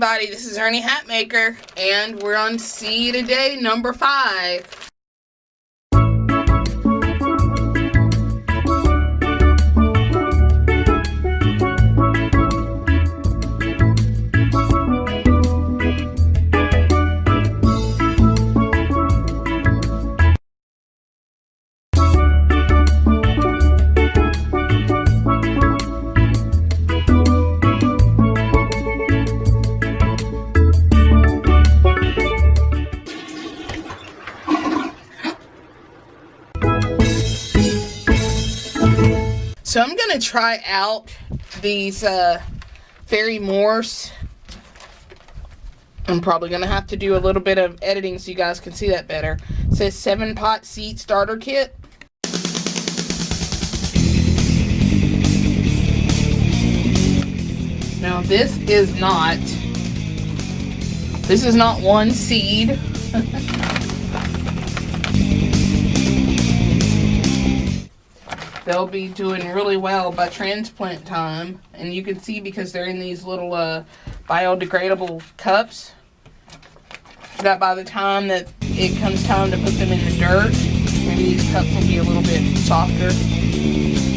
everybody, this is Ernie Hatmaker, and we're on seed a day number five. So I'm going to try out these uh, Ferry-Morse. I'm probably going to have to do a little bit of editing so you guys can see that better. It says 7 pot seed starter kit. Now this is not, this is not one seed. they'll be doing really well by transplant time. And you can see because they're in these little uh, biodegradable cups that by the time that it comes time to put them in the dirt, maybe these cups will be a little bit softer.